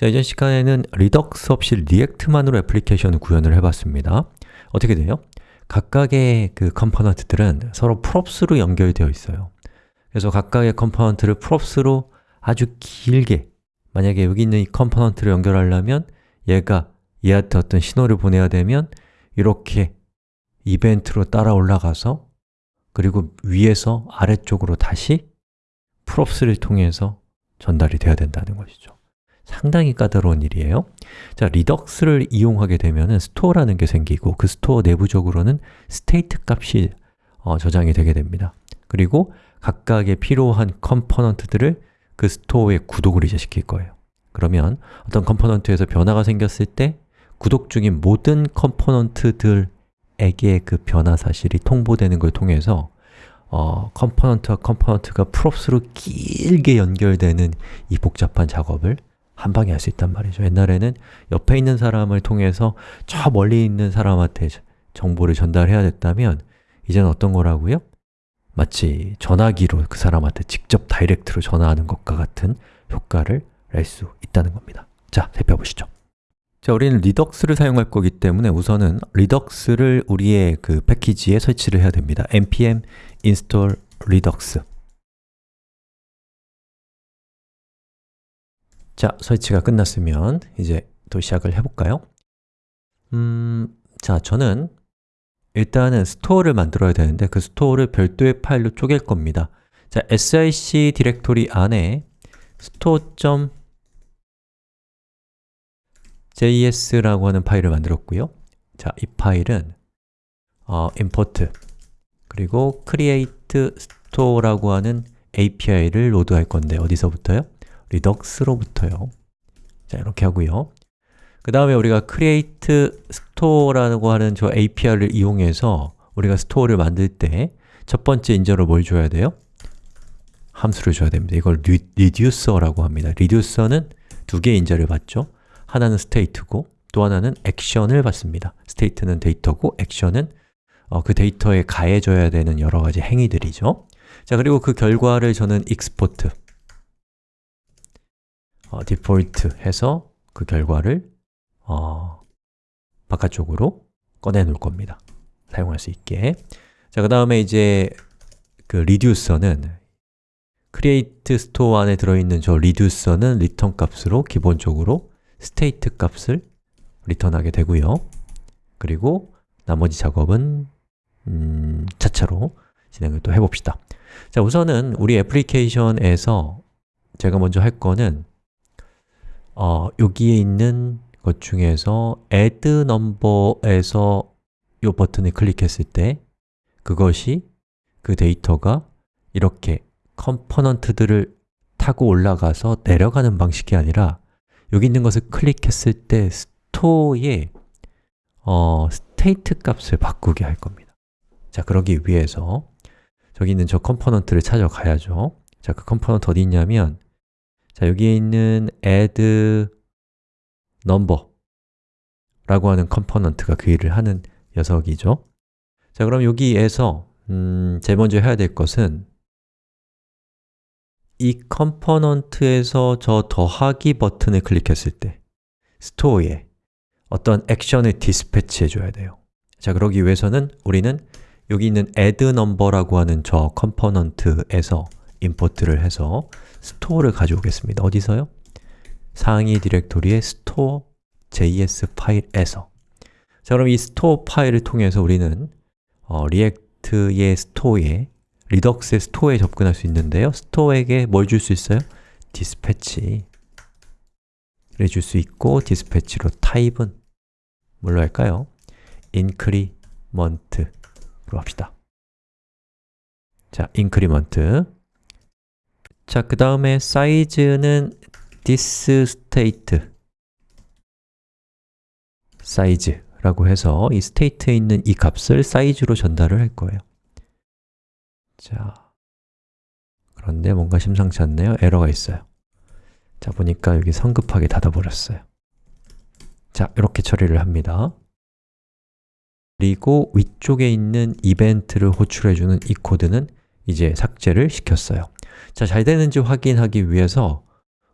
자, 이전 시간에는 Redux 없이 React만으로 애플리케이션을 구현을 해봤습니다. 어떻게 돼요? 각각의 그 component들은 서로 props로 연결되어 있어요. 그래서 각각의 컴포넌트를 props로 아주 길게 만약에 여기 있는 이 component를 연결하려면 얘가 얘한테 어떤 신호를 보내야 되면 이렇게 이벤트로 따라 올라가서 그리고 위에서 아래쪽으로 다시 props를 통해서 전달이 돼야 된다는 것이죠 상당히 까다로운 일이에요. 자, Redux를 이용하게 되면 store라는 게 생기고 그 store 내부적으로는 state 값이 어, 저장이 되게 됩니다. 그리고 각각의 필요한 component들을 그 store에 구독을 이제 시킬 거예요. 그러면 어떤 component에서 변화가 생겼을 때 구독 중인 모든 component들에게 그 변화 사실이 통보되는 걸 통해서 어, component와 component가 props로 길게 연결되는 이 복잡한 작업을 한 방에 할 수 있단 말이죠. 옛날에는 옆에 있는 사람을 통해서 저 멀리 있는 사람한테 정보를 전달해야 됐다면 이제는 어떤 거라고요? 마치 전화기로 그 사람한테 직접 direct로 전화하는 것과 같은 효과를 낼 수 있다는 겁니다. 자, 살펴보시죠. 자, 우리는 Redux를 사용할 거기 때문에 우선은 Redux를 우리의 그 패키지에 설치를 해야 됩니다. npm install redux 자, 설치가 끝났으면 이제 또 시작을 해볼까요? 음, 자, 저는 일단은 스토어를 만들어야 되는데 그 스토어를 별도의 파일로 쪼갤 겁니다 자, src 디렉토리 안에 store.js라고 하는 파일을 만들었고요 자, 이 파일은 어, import 그리고 create store라고 하는 API를 로드할 건데 어디서부터요? Redux로부터요 자, 이렇게 하고요 그 다음에 우리가 create store라고 하는 저 API를 이용해서 우리가 스토어를 만들 때 첫 번째 인자로 뭘 줘야 돼요? 함수를 줘야 됩니다. 이걸 reducer라고 합니다. reducer는 두 개의 인자를 받죠. 하나는 state고 또 하나는 action을 받습니다. state는 데이터고 action은 어, 그 데이터에 가해져야 되는 여러 가지 행위들이죠. 자, 그리고 그 결과를 저는 export 어, default 해서 그 결과를 어, 바깥쪽으로 꺼내 놓을 겁니다. 사용할 수 있게. 자, 그 다음에 이제 그 reducer는 create store 안에 들어있는 저 reducer는 return 값으로 기본적으로 state 값을 리턴하게 되고요. 그리고 나머지 작업은 음, 차차로 진행을 또 해봅시다. 자, 우선은 우리 애플리케이션에서 제가 먼저 할 거는 어, 여기에 있는 것 중에서 add number에서 이 버튼을 클릭했을 때 그것이 그 데이터가 이렇게 컴포넌트들을 타고 올라가서 내려가는 방식이 아니라 여기 있는 것을 클릭했을 때 스토어의 어, state 값을 바꾸게 할 겁니다. 자, 그러기 위해서 저기 있는 저 컴포넌트를 찾아가야죠. 자, 그 컴포넌트 어디 있냐면 자, 여기에 있는 add number 라고 하는 컴포넌트가 그 일을 하는 녀석이죠. 자, 그럼 여기에서 음, 제일 먼저 해야 될 것은 이 컴포넌트에서 저 더하기 버튼을 클릭했을 때 스토어에 어떤 액션을 dispatch 해 줘야 돼요. 자, 그러기 위해서는 우리는 여기 있는 add number라고 하는 저 컴포넌트에서 import를 해서 스토어를 가져오겠습니다. 어디서요? 상위 디렉토리의 store.js 파일에서 자, 그럼 이 스토어 파일을 통해서 우리는 어, React의 스토어에 Redux의 스토어에 접근할 수 있는데요. 스토어에게 뭘 줄 수 있어요? dispatch를 줄 수 있고 dispatch로 타입은 뭘로 할까요? increment로 합시다. 자, increment 자, 그 다음에 사이즈는 thisState 사이즈라고 해서 이 state에 있는 이 값을 사이즈로 전달을 할 거예요 자, 그런데 뭔가 심상치 않네요. 에러가 있어요. 자, 보니까 여기 성급하게 닫아버렸어요. 자, 이렇게 처리를 합니다. 그리고 위쪽에 있는 이벤트를 호출해주는 이 코드는 이제 삭제를 시켰어요. 자, 잘 되는지 확인하기 위해서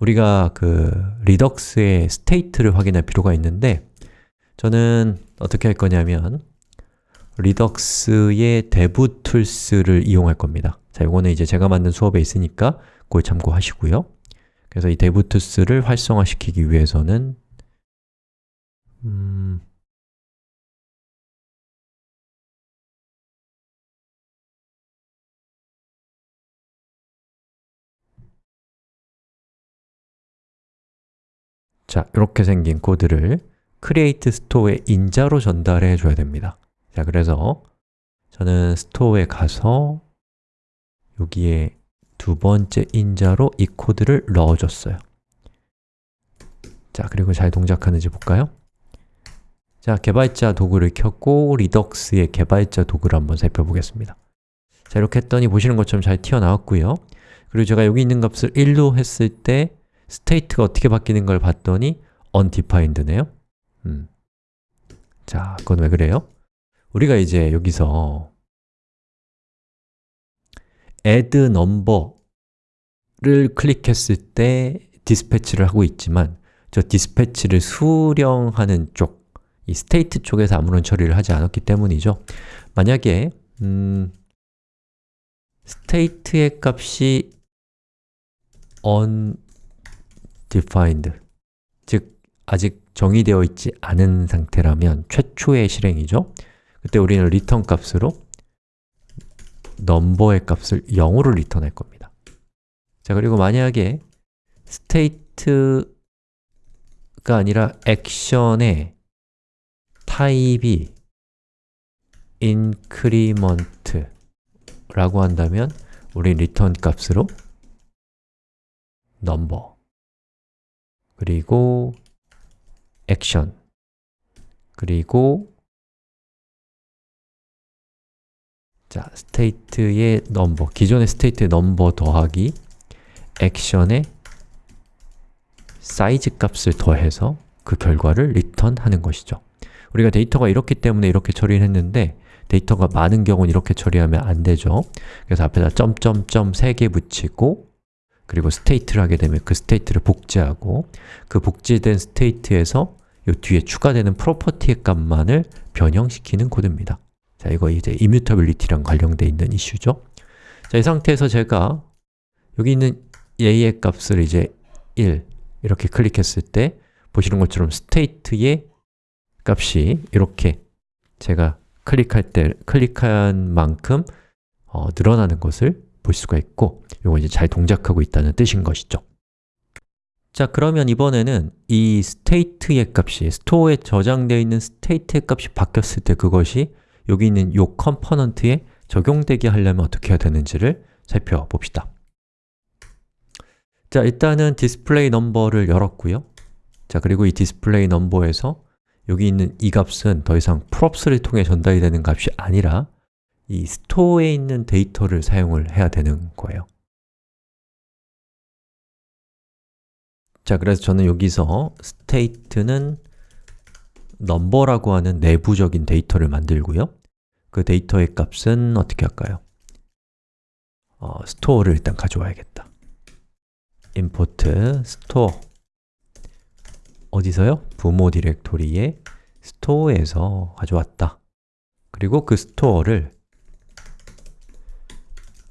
우리가 그 Redux의 state를 확인할 필요가 있는데 저는 어떻게 할 거냐면 Redux의 dev tools를 이용할 겁니다 자, 이거는 이제 제가 만든 수업에 있으니까 그걸 참고하시고요 그래서 이 dev tools를 활성화시키기 위해서는 자, 이렇게 생긴 코드를 create store의 인자로 전달해 줘야 됩니다. 자, 그래서 저는 스토어에 가서 여기에 두 번째 인자로 이 코드를 넣어줬어요. 자, 그리고 잘 동작하는지 볼까요? 자, 개발자 도구를 켰고 리덕스의 개발자 도구를 한번 살펴보겠습니다. 자, 이렇게 했더니 보시는 것처럼 잘 튀어나왔고요. 그리고 제가 여기 있는 값을 1로 했을 때 state가 어떻게 바뀌는 걸 봤더니 undefined네요 음. 자, 그건 왜 그래요? 우리가 이제 여기서 add number를 클릭했을 때 dispatch를 하고 있지만 저 dispatch를 수령하는 쪽, 이 state 쪽에서 아무런 처리를 하지 않았기 때문이죠 만약에 음, 스테이트의 값이 undefined 즉 아직 정의되어 있지 않은 상태라면 최초의 실행이죠. 그때 우리는 return 값으로 넘버의 값을 0으로 리턴할 겁니다. 자 그리고 만약에 state가 아니라 액션의 타입이 increment 라고 한다면 우리 return 값으로 number 그리고 액션. 그리고 자, state의 number, 기존의 state의 number 더하기 액션의 사이즈 값을 더해서 그 결과를 리턴하는 것이죠. 우리가 데이터가 이렇기 때문에 이렇게 처리를 했는데 데이터가 많은 경우는 이렇게 처리하면 안 되죠. 그래서 앞에다 점점점 3개 붙이고 그리고 state를 하게 되면 그 state를 복제하고 그 복제된 state에서 이 뒤에 추가되는 property의 값만을 변형시키는 코드입니다 자, 이거 이제 immutability랑 관련돼 있는 이슈죠. 자, 이 상태에서 제가 여기 있는 a의 값을 이제 1 이렇게 클릭했을 때 보시는 것처럼 state의 값이 이렇게 제가 클릭할 때 클릭한 만큼 어, 늘어나는 것을 볼 수가 있고 이거 이제 잘 동작하고 있다는 뜻인 것이죠. 자, 그러면 이번에는 이 state의 값이 스토어에 저장되어 있는 state의 값이 바뀌었을 때 그것이 여기 있는 이 컴포넌트에 적용되게 하려면 어떻게 해야 되는지를 살펴봅시다. 자, 일단은 display number를 열었고요. 자, 그리고 이 display number에서 여기 있는 이 값은 더 이상 props를 통해 전달이 되는 값이 아니라 이 스토어에 있는 데이터를 사용을 해야 되는 거예요 자, 그래서 저는 여기서 state는 number라고 하는 내부적인 데이터를 만들고요 그 데이터의 값은 어떻게 할까요? 어, 스토어를 일단 가져와야겠다 import store 어디서요? 부모 디렉토리의 스토어에서 가져왔다 그리고 그 스토어를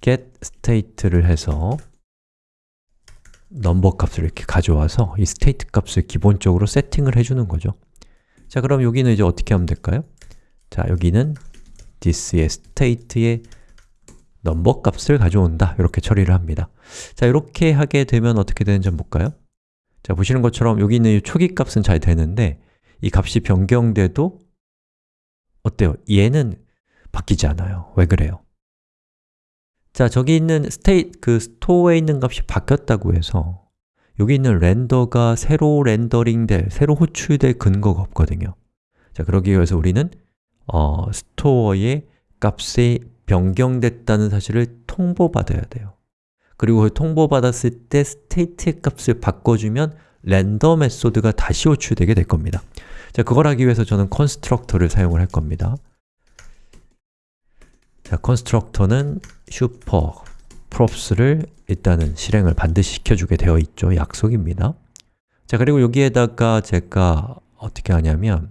get state를 해서 number 값을 이렇게 가져와서 이 state 값을 기본적으로 세팅을 해주는 거죠 자, 그럼 여기는 이제 어떻게 하면 될까요? 자, 여기는 this의 state의 넘버 값을 가져온다 이렇게 처리를 합니다 자, 이렇게 하게 되면 어떻게 되는지 한번 볼까요? 자, 보시는 것처럼 여기 있는 이 초기 값은 잘 되는데 이 값이 변경돼도 어때요? 얘는 바뀌지 않아요 왜 그래요? 자, 저기 있는 state, 그 스토어에 있는 값이 바뀌었다고 해서 여기 있는 렌더가 새로 렌더링 될, 새로 호출될 근거가 없거든요. 자, 그러기 위해서 우리는 어, 스토어의 값이 변경됐다는 사실을 통보받아야 돼요. 그리고 그 통보받았을 때 state의 값을 바꿔주면 render 메소드가 다시 호출되게 될 겁니다. 자, 그걸 하기 위해서 저는 constructor를 사용을 할 겁니다 자, constructor는 super props를 일단은 실행을 반드시 시켜주게 되어 있죠. 약속입니다. 자, 그리고 여기에다가 제가 어떻게 하냐면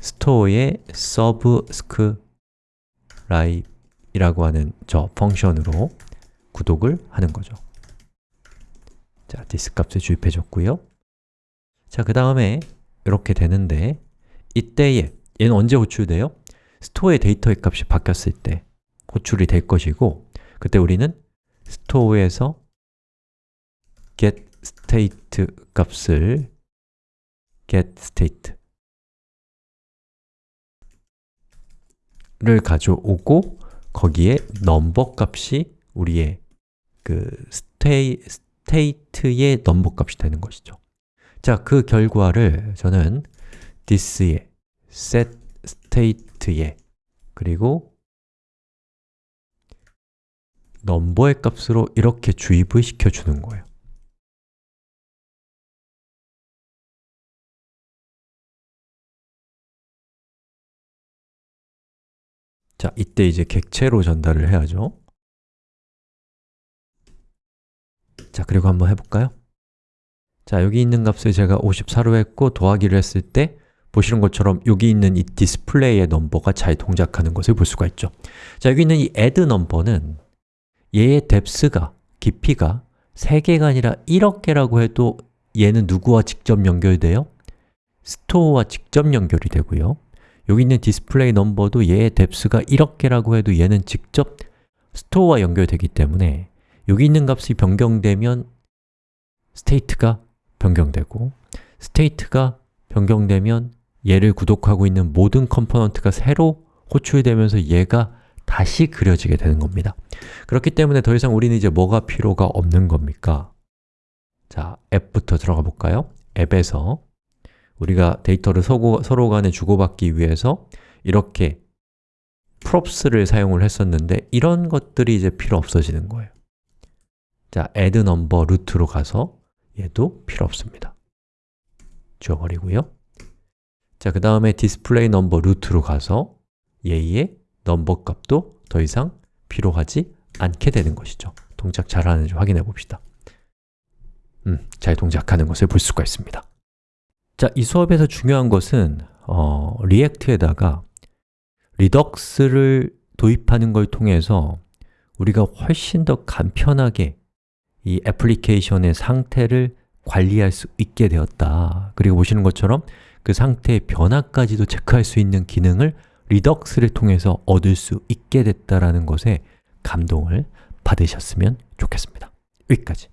store에 subscribe이라고 하는 저 function으로 구독을 하는 거죠. 자, this 값을 주입해 줬고요. 자, 그 다음에 이렇게 되는데 이때에 얘는 언제 호출돼요? store의 데이터의 값이 바뀌었을 때 호출이 될 것이고 그때 우리는 스토어에서 get state 값을 get state 를 가져오고 거기에 number 값이 우리의 그 스테이, state의 number 값이 되는 것이죠. 자, 그 결과를 저는 this에 set state 에 그리고 넘버의 값으로 이렇게 주입을 시켜주는 거예요. 자, 이때 이제 객체로 전달을 해야죠. 자, 그리고 한번 해볼까요? 자, 여기 있는 값을 제가 54로 했고 더하기를 했을 때 보시는 것처럼 여기 있는 이 display의 number가 잘 동작하는 것을 볼 수가 있죠. 자, 여기 있는 이 add 넘버는 얘의 depth가, 깊이가 3개가 아니라 1억 개라고 해도 얘는 누구와 직접 연결돼요? store와 직접 연결이 되고요. 여기 있는 display number도 얘의 depth가 1억 개라고 해도 얘는 직접 store와 연결되기 때문에 여기 있는 값이 변경되면 state가 변경되고 state가 변경되면 얘를 구독하고 있는 모든 component가 새로 호출되면서 얘가 다시 그려지게 되는 겁니다. 그렇기 때문에 더 이상 우리는 이제 뭐가 필요가 없는 겁니까? 자, 앱부터 들어가 볼까요? 앱에서 우리가 데이터를 서로, 서로 간에 주고받기 위해서 이렇게 props를 사용을 했었는데 이런 것들이 이제 필요 없어지는 거예요. 자, add number root로 가서 얘도 필요 없습니다. 지워버리고요. 자, 그 다음에 display number root로 가서 얘의 number 값도 더 이상 필요하지 않게 되는 것이죠. 동작 잘하는지 확인해 봅시다. 음, 잘 동작하는 것을 볼 수가 있습니다. 자, 이 수업에서 중요한 것은 어, React에다가 Redux를 도입하는 걸 통해서 우리가 훨씬 더 간편하게 이 애플리케이션의 상태를 관리할 수 있게 되었다. 그리고 보시는 것처럼 그 상태의 변화까지도 체크할 수 있는 기능을 리덕스를 통해서 얻을 수 있게 됐다는 것에 감동을 받으셨으면 좋겠습니다. 여기까지.